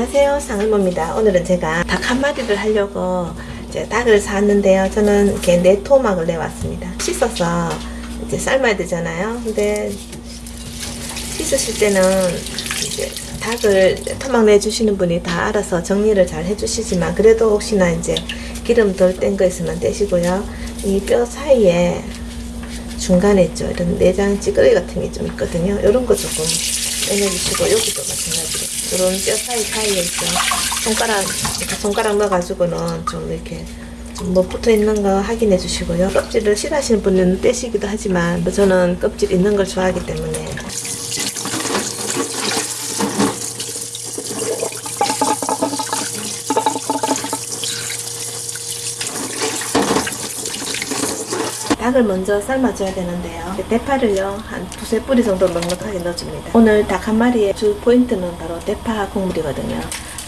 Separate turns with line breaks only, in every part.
안녕하세요. 상을모입니다. 오늘은 제가 닭 한 마리를 하려고 이제 닭을 샀는데요. 저는 이렇게 네토막을 내왔습니다. 씻어서 이제 삶아야 되잖아요. 근데 씻으실 때는 이제 닭을 토막 내주시는 분이 다 알아서 정리를 잘 해주시지만 그래도 혹시나 이제 기름 덜 뗀 거 있으면 떼시고요. 이 뼈 사이에 중간에 있죠. 이런 내장 찌그러기 같은 게 좀 있거든요. 이런 거 조금 빼내주시고 여기도 마찬가지로 이런 뼈 사이 사이에 있죠. 손가락 이렇게 손가락 넣어가지고는 좀 이렇게 좀뭐 붙어 있는 거 확인해 주시고요. 껍질을 싫어하시는 분은 떼시기도 하지만 뭐 저는 껍질 있는 걸 좋아하기 때문에 닭을 먼저 삶아줘야 되는데요. 대파를요 한 두세 뿌리 정도 넉넉하게 넣어줍니다. 오늘 닭 한 마리의 주 포인트는 바로 대파 국물이거든요.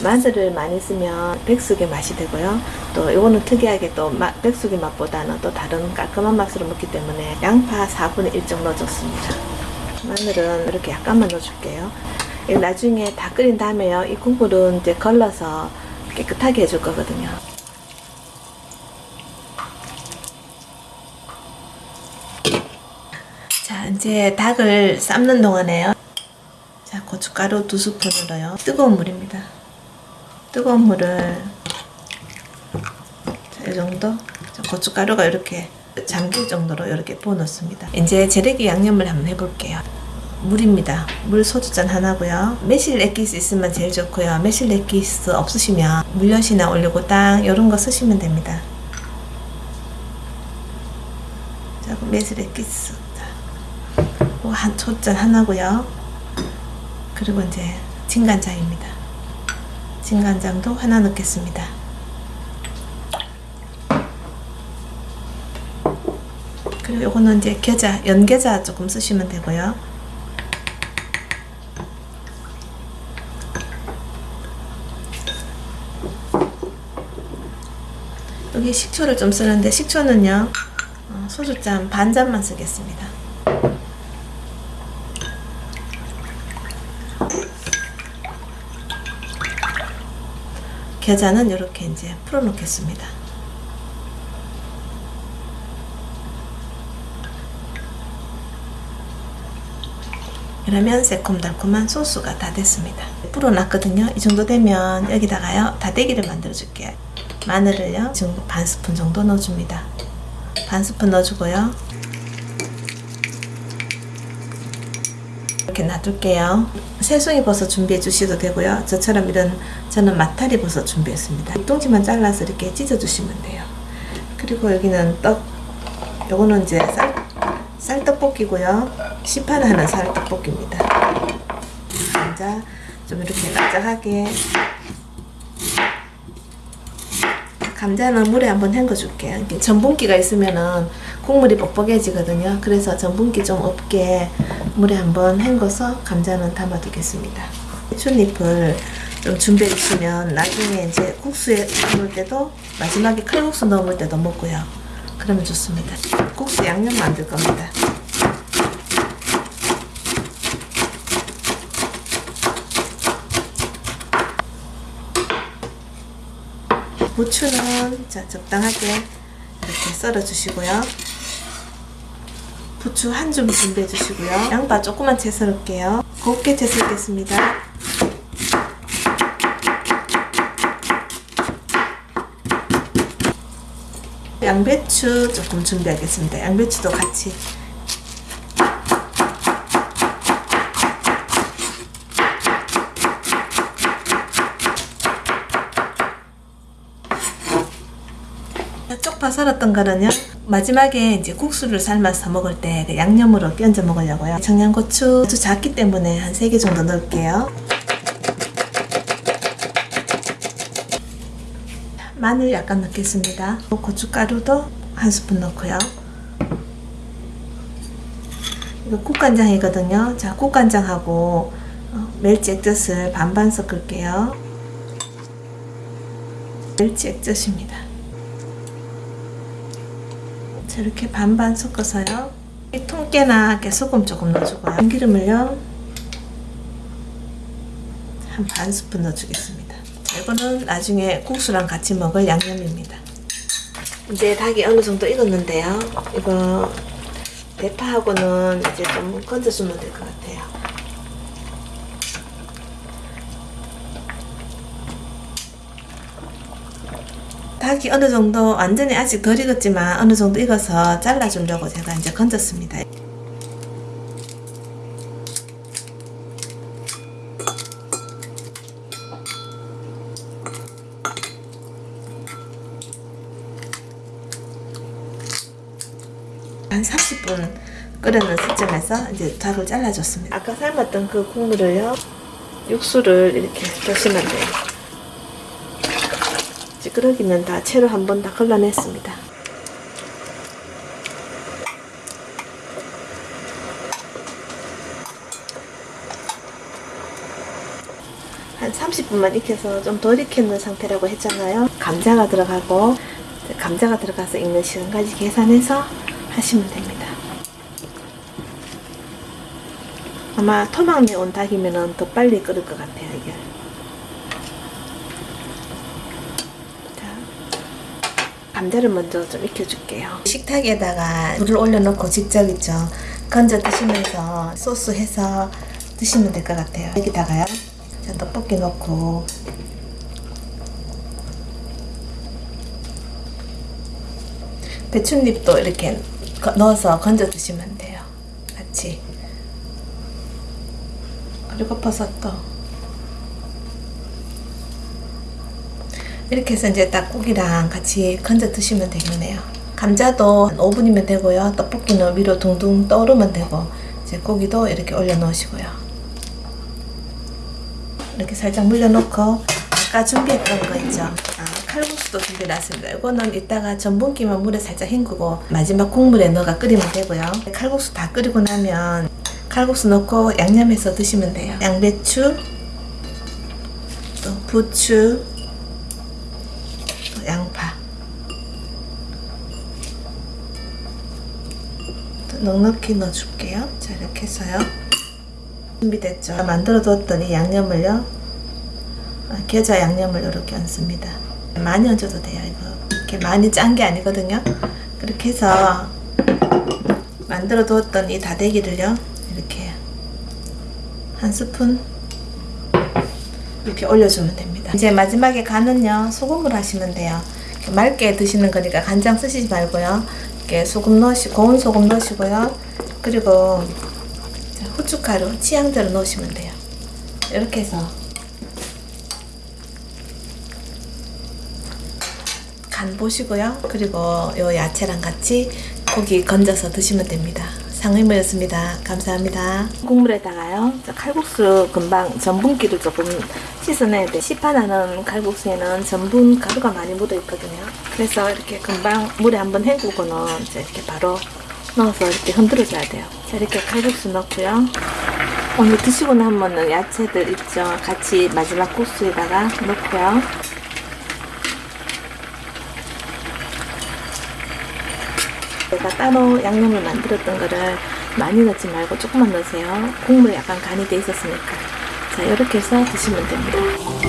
마늘을 많이 쓰면 백숙의 맛이 되고요. 또 이거는 특이하게 또 마, 백숙의 맛보다는 또 다른 깔끔한 맛으로 먹기 때문에 양파 4분의 1 정도 넣어줬습니다. 마늘은 이렇게 약간만 넣어줄게요. 나중에 다 끓인 다음에요. 이 국물은 이제 걸러서 깨끗하게 해줄 거거든요. 이제 닭을 삶는 동안에요. 자 고춧가루 두 스푼으로요. 뜨거운 물입니다. 뜨거운 물을 자, 이 정도? 자, 고춧가루가 이렇게 잠길 정도로 이렇게 부어 넣습니다. 이제 재래기 양념을 한번 해볼게요. 물입니다. 물 소주잔 하나고요. 매실 엑기스 있으면 제일 좋고요. 매실 엑기스 없으시면 물엿이나 올리고당 이런 거 쓰시면 됩니다. 자 매실 엑기스 한 초잔 하나고요. 그리고 이제 진간장입니다. 진간장도 하나 넣겠습니다. 그리고 요거는 이제 겨자, 연겨자 조금 쓰시면 되고요. 여기 식초를 좀 쓰는데 식초는요 소주잔 반 잔만 쓰겠습니다. 겨자는 이렇게 이제 풀어 놓겠습니다. 그러면 새콤달콤한 소스가 다 됐습니다. 불어놨거든요. 이 정도 되면 여기다가요 다대기를 만들어 줄게요. 마늘을요 반 스푼 정도 넣어줍니다. 반 스푼 넣어주고요. 이렇게 놔둘게요. 새송이 버섯 준비해 주셔도 되고요. 저처럼 이런 저는 마타리 버섯 준비했습니다. 뚱지만 잘라서 이렇게 찢어 주시면 돼요. 그리고 여기는 떡 요거는 이제 쌀, 쌀떡볶이고요. 시판하는 쌀떡볶이입니다. 감자 좀 이렇게 납작하게 감자는 물에 한번 헹궈 줄게요. 전분기가 있으면은 국물이 뻑뻑해지거든요. 그래서 전분기 좀 없게 물에 한번 헹궈서 감자는 담아 두겠습니다. 춘잎을 좀 준비해 주시면 나중에 이제 국수에 넣을 때도 마지막에 칼국수 넣을 때도 먹고요. 그러면 좋습니다. 국수 양념 만들 겁니다. 부추는 자, 적당하게 이렇게 썰어 주시고요. 부추 한 줌 준비해 주시고요. 양파 조금만 채 썰을게요. 곱게 채 썰겠습니다. 양배추 조금 준비하겠습니다. 양배추도 같이 쪽파 썰었던 거는요 마지막에 이제 국수를 삶아서 먹을 때 그 양념으로 끼얹어 먹으려고요. 청양고추 아주 작기 때문에 한 3개 정도 넣을게요. 마늘 약간 넣겠습니다. 고춧가루도 한 스푼 넣고요. 이거 국간장이거든요. 자 국간장하고 어, 멸치 액젓을 반반 섞을게요. 멸치 액젓입니다 이렇게 반반 섞어서요. 통깨나 소금 조금 넣어주고요. 참기름을요. 한 반 스푼 넣어주겠습니다. 자, 이거는 나중에 국수랑 같이 먹을 양념입니다. 이제 닭이 어느 정도 익었는데요. 이거 대파하고는 이제 좀 건져주면 될 것 같아요. 닭이 어느 정도 완전히 아직 덜 익었지만 어느 정도 익어서 잘라주려고 제가 이제 건졌습니다. 한 30분 끓여놓은 시점에서 이제 닭을 잘라줬습니다. 아까 삶았던 그 국물을요, 육수를 이렇게 넣으시면 돼요. 찌그러기는 다 채로 한번 다 걸러냈습니다. 한 30분만 익혀서 좀 덜 익혔는 상태라고 했잖아요. 감자가 들어가고 감자가 들어가서 익는 시간까지 계산해서 하시면 됩니다. 아마 토막내 온 닭이면 더 빨리 끓을 것 같아요, 이게. 감자를 먼저 좀 익혀줄게요. 식탁에다가 물을 올려놓고 직접 있죠. 건져 드시면서 소스 해서 드시면 될 것 같아요. 여기다가요. 자, 떡볶이 넣고 배춧잎도 이렇게 거- 넣어서 건져 드시면 돼요. 같이. 그리고 버섯도. 이렇게 해서 이제 닭고기랑 같이 건져 드시면 되겠네요. 감자도 한 5분이면 되고요. 떡볶이는 위로 둥둥 떠오르면 되고, 이제 고기도 이렇게 올려 놓으시고요. 이렇게 살짝 물려 놓고, 아까 준비했던 거 있죠? 아, 칼국수도 준비해놨습니다. 이거는 이따가 전분기만 물에 살짝 헹구고, 마지막 국물에 넣어가 끓이면 되고요. 칼국수 다 끓이고 나면, 칼국수 넣고 양념해서 드시면 돼요. 양배추, 또 부추, 또 양파. 또 넉넉히 넣어줄게요. 자, 이렇게 해서요. 준비됐죠? 만들어 이 양념을요. 아, 겨자 양념을 이렇게 얹습니다. 많이 얹어도 돼요. 이거 이렇게 많이 짠 게 아니거든요. 그렇게 해서 만들어 두었던 이 다대기를요. 이렇게 한 스푼 이렇게 올려주면 됩니다. 이제 마지막에 간은요. 소금을 하시면 돼요. 맑게 드시는 거니까 간장 쓰시지 말고요. 이렇게 소금 넣으시 고운 소금 넣으시고요. 그리고 후춧가루 취향대로 넣으시면 돼요. 이렇게 해서 간 보시고요. 그리고 요 야채랑 같이 고기 건져서 드시면 됩니다. 상의모였습니다. 감사합니다. 국물에다가요. 저 칼국수 금방 전분기를 조금 씻어내야 돼. 시판하는 칼국수에는 전분 가루가 많이 묻어 있거든요. 그래서 이렇게 금방 물에 한번 헹구고는 이제 이렇게 바로 넣어서 이렇게 흔들어 줘야 돼요. 자, 이렇게 칼국수 넣고요. 오늘 드시고 나면은 야채들 있죠. 같이 마지막 국수에다가 넣고요. 내가 따로 양념을 만들었던 거를 많이 넣지 말고 조금만 넣으세요. 국물에 약간 간이 돼 있었으니까. 자, 이렇게 해서 드시면 됩니다.